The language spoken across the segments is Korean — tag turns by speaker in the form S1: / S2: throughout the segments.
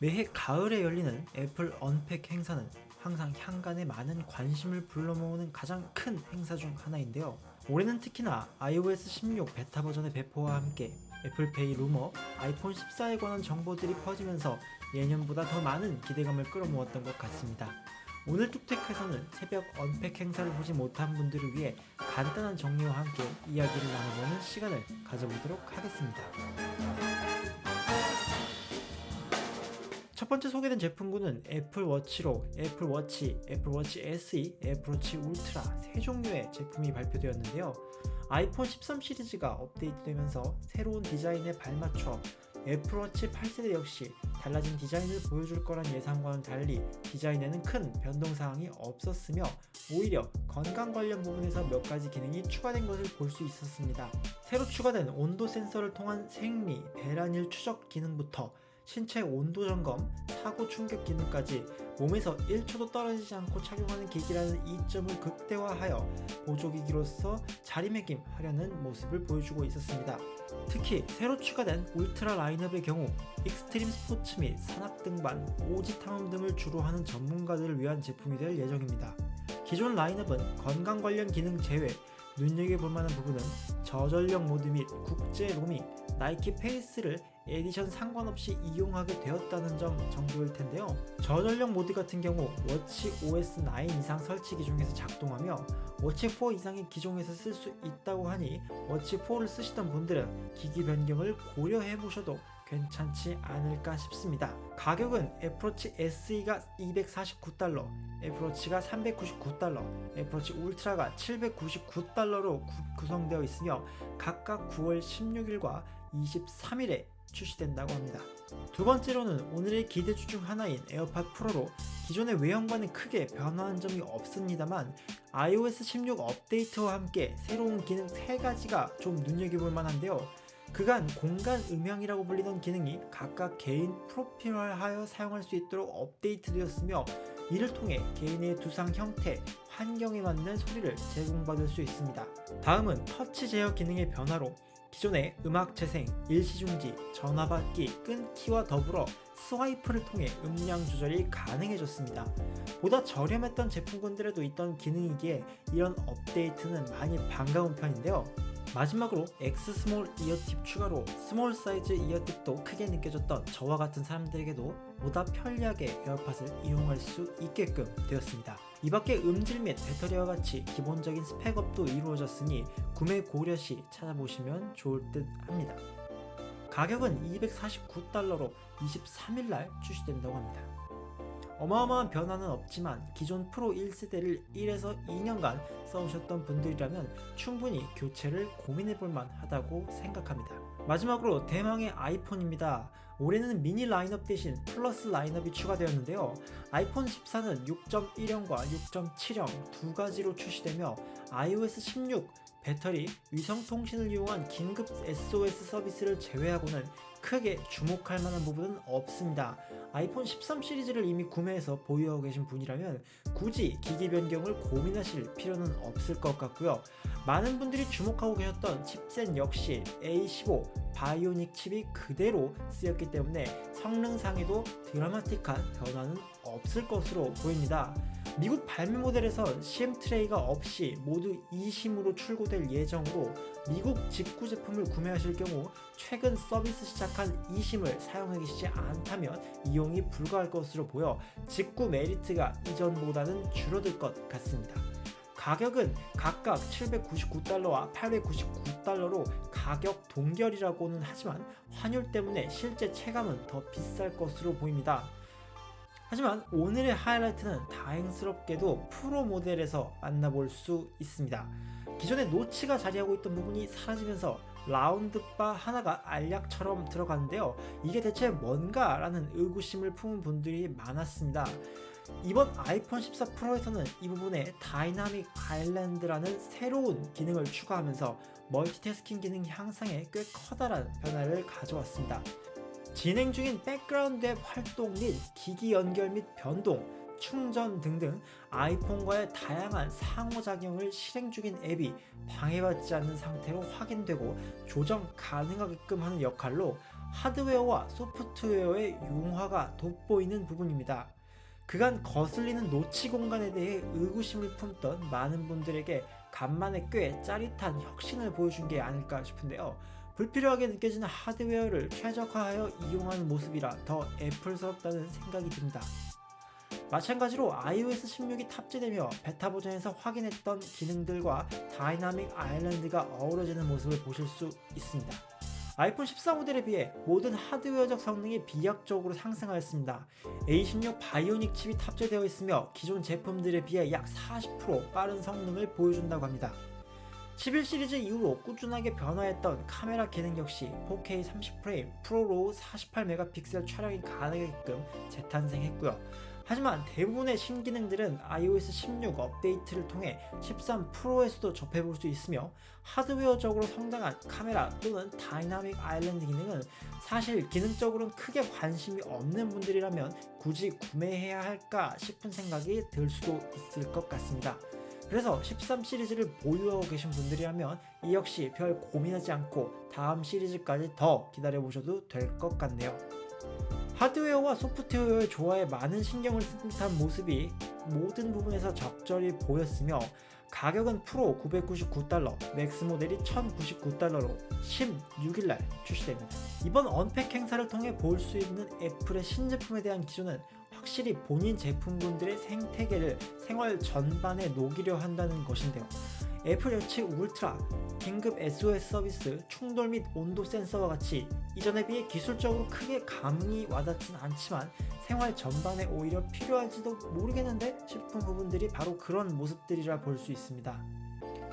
S1: 매해 가을에 열리는 애플 unpack 행사는 항상 향간에 많은 관심을 불러모으는 가장 큰 행사 중 하나인데요. 올해는 특히나 iOS 16 베타 버전의 배포와 함께 애플페이 루머, 아이폰 14에 관한 정보들이 퍼지면서 예년보다 더 많은 기대감을 끌어모았던 것 같습니다. 오늘 뚝테크에서는 새벽 unpack 행사를 보지 못한 분들을 위해 간단한 정리와 함께 이야기를 나눠보는 시간을 가져보도록 하겠습니다. 첫 번째 소개된 제품군은 애플워치로 애플워치, 애플워치 SE, 애플워치 울트라 세 종류의 제품이 발표되었는데요. 아이폰 13 시리즈가 업데이트되면서 새로운 디자인에 발맞춰 애플워치 8세대 역시 달라진 디자인을 보여줄 거란 예상과는 달리 디자인에는 큰 변동사항이 없었으며 오히려 건강 관련 부분에서 몇 가지 기능이 추가된 것을 볼 수 있었습니다. 새로 추가된 온도 센서를 통한 생리, 배란일 추적 기능부터 신체 온도 점검, 사고 충격 기능까지 몸에서 1초도 떨어지지 않고 착용하는 기기라는 이점을 극대화하여 보조기기로서 자리매김하려는 모습을 보여주고 있었습니다. 특히 새로 추가된 울트라 라인업의 경우 익스트림 스포츠 및 산악 등반, 오지 탐험 등을 주로 하는 전문가들을 위한 제품이 될 예정입니다. 기존 라인업은 건강 관련 기능 제외 눈여겨볼 만한 부분은 저전력 모드 및 국제 로밍, 나이키 face를 edition 상관없이 이용하게 되었다는 점 정도일 텐데요. 저전력 모드 같은 경우 watchOS 9 이상 설치 기종에서 작동하며 워치 4 이상의 기종에서 쓸 수 있다고 하니 워치 4를 쓰시던 분들은 기기 변경을 고려해 보셔도 괜찮지 않을까 싶습니다. 가격은 애플워치 SE가 249달러, 애플워치가 399달러, 애플워치 울트라가 799달러로 구성되어 있으며 각각 9월 16일과 23일에 출시된다고 합니다. 두 번째로는 오늘의 기대주 중 하나인 에어팟 프로로 기존의 외형과는 크게 변화한 점이 없습니다만 iOS 16 업데이트와 함께 새로운 기능 3가지가 좀 눈여겨볼 만한데요. 그간 공간 음향이라고 불리던 기능이 각각 개인 프로필화하여 사용할 수 있도록 업데이트되었으며 이를 통해 개인의 두상 형태, 환경에 맞는 소리를 제공받을 수 있습니다. 다음은 터치 제어 기능의 변화로 기존의 음악 재생, 일시중지, 전화받기, 끊기와 더불어 swipe를 통해 음량 조절이 가능해졌습니다. 보다 저렴했던 제품군들에도 있던 기능이기에 이런 업데이트는 많이 반가운 편인데요. 마지막으로 X small eartip 추가로 small 사이즈 eartip도 크게 느껴졌던 저와 같은 사람들에게도 보다 편리하게 에어팟을 이용할 수 있게끔 되었습니다. 이 밖에 음질 및 배터리와 같이 기본적인 스펙 up도 이루어졌으니 구매 고려 시 찾아보시면 좋을 듯 합니다. 가격은 249달러로 23일날 출시된다고 합니다. 어마어마한 변화는 없지만 기존 프로 1세대를 1에서 2년간 써오셨던 분들이라면 충분히 교체를 고민해볼 만하다고 생각합니다. 마지막으로 대망의 아이폰입니다. 올해는 미니 라인업 대신 플러스 라인업이 추가되었는데요. 아이폰 14는 6.1형과 6.7형 두 가지로 출시되며 iOS 16, 배터리, 위성통신을 이용한 긴급 SOS 서비스를 제외하고는 크게 주목할 만한 부분은 없습니다. 아이폰 13 시리즈를 이미 구매해서 보유하고 계신 분이라면 굳이 기기 변경을 고민하실 필요는 없을 것 같고요. 많은 분들이 주목하고 계셨던 칩셋 역시 A15 바이오닉 칩이 그대로 쓰였기 때문에 성능상에도 드라마틱한 변화는 없을 것으로 보입니다. 미국 발매 모델에선 CM 트레이가 없이 모두 e심으로 출고될 예정으로 미국 직구 제품을 구매하실 경우 최근 서비스 시작한 e심을 사용하기 쉽지 않다면 이용이 불가할 것으로 보여 직구 메리트가 이전보다는 줄어들 것 같습니다. 가격은 각각 799달러와 899달러로 가격 동결이라고는 하지만 환율 때문에 실제 체감은 더 비쌀 것으로 보입니다. 하지만 오늘의 하이라이트는 다행스럽게도 프로 모델에서 만나볼 수 있습니다. 기존에 notch가 자리하고 있던 부분이 사라지면서 round bar 하나가 알약처럼 들어가는데요. 이게 대체 뭔가 라는 의구심을 품은 분들이 많았습니다. 이번 아이폰 14 프로에서는 이 부분에 Dynamic Island라는 새로운 기능을 추가하면서 멀티태스킹 기능 향상에 꽤 커다란 변화를 가져왔습니다. 진행 중인 백그라운드 앱 활동 및 기기 연결 및 변동, 충전 등등 아이폰과의 다양한 상호작용을 실행 중인 앱이 방해받지 않는 상태로 확인되고 조정 가능하게끔 하는 역할로 하드웨어와 소프트웨어의 융화가 돋보이는 부분입니다. 그간 거슬리는 notch 공간에 대해 의구심을 품던 많은 분들에게 간만에 꽤 짜릿한 혁신을 보여준 게 아닐까 싶은데요. 불필요하게 느껴지는 하드웨어를 최적화하여 이용하는 모습이라 더 애플스럽다는 생각이 듭니다. 마찬가지로 iOS 16이 탑재되며 베타 버전에서 확인했던 기능들과 Dynamic Island가 어우러지는 모습을 보실 수 있습니다. 아이폰 14 모델에 비해 모든 하드웨어적 성능이 비약적으로 상승하였습니다. A16 Bionic 칩이 탑재되어 있으며 기존 제품들에 비해 약 40% 빠른 성능을 보여준다고 합니다. 11 시리즈 이후로 꾸준하게 변화했던 카메라 기능 역시 4K 30프레임 프로로 48메가픽셀 촬영이 가능하게끔 재탄생했고요. 하지만 대부분의 신기능들은 iOS 16 업데이트를 통해 13 프로에서도 접해볼 수 있으며 하드웨어적으로 성장한 카메라 또는 Dynamic Island 기능은 사실 기능적으로는 크게 관심이 없는 분들이라면 굳이 구매해야 할까 싶은 생각이 들 수도 있을 것 같습니다. 그래서 13 시리즈를 보유하고 계신 분들이라면 이 역시 별 고민하지 않고 다음 시리즈까지 더 기다려보셔도 될 것 같네요. 하드웨어와 소프트웨어의 조화에 많은 신경을 쓴 듯한 모습이 모든 부분에서 적절히 보였으며 가격은 프로 999달러, 맥스 모델이 1099달러로 16일날 출시됩니다. 이번 unpack 행사를 통해 볼 수 있는 애플의 신제품에 대한 기조는 확실히 본인 제품군들의 생태계를 생활 전반에 녹이려 한다는 것인데요. 애플 워치 울트라, 긴급 SOS 서비스, 충돌 및 온도 센서와 같이 이전에 비해 기술적으로 크게 감흥이 와닿진 않지만 생활 전반에 오히려 필요할지도 모르겠는데 싶은 부분들이 바로 그런 모습들이라 볼 수 있습니다.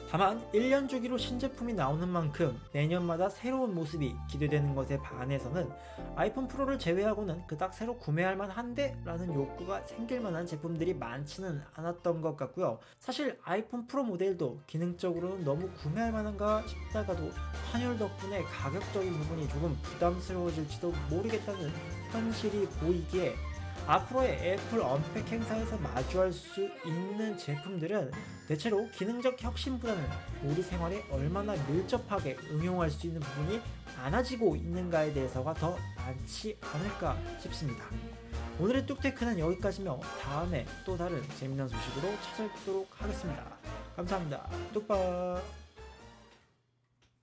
S1: 다만 1년 주기로 신제품이 나오는 만큼 내년마다 새로운 모습이 기대되는 것에 반해서는 아이폰 프로를 제외하고는 그닥 새로 구매할 만한데 라는 욕구가 생길 만한 제품들이 많지는 않았던 것 같고요. 사실 아이폰 프로 모델도 기능적으로는 너무 구매할 만한가 싶다가도 환율 덕분에 가격적인 부분이 조금 부담스러워질지도 모르겠다는 현실이 보이기에 앞으로의 애플 언팩 행사에서 마주할 수 있는 제품들은 대체로 기능적 혁신보다는 우리 생활에 얼마나 밀접하게 응용할 수 있는 부분이 많아지고 있는가에 대해서가 더 많지 않을까 싶습니다. 오늘의 뚝테크는 여기까지며 다음에 또 다른 재미난 소식으로 찾아뵙도록 하겠습니다. 감사합니다. 뚝박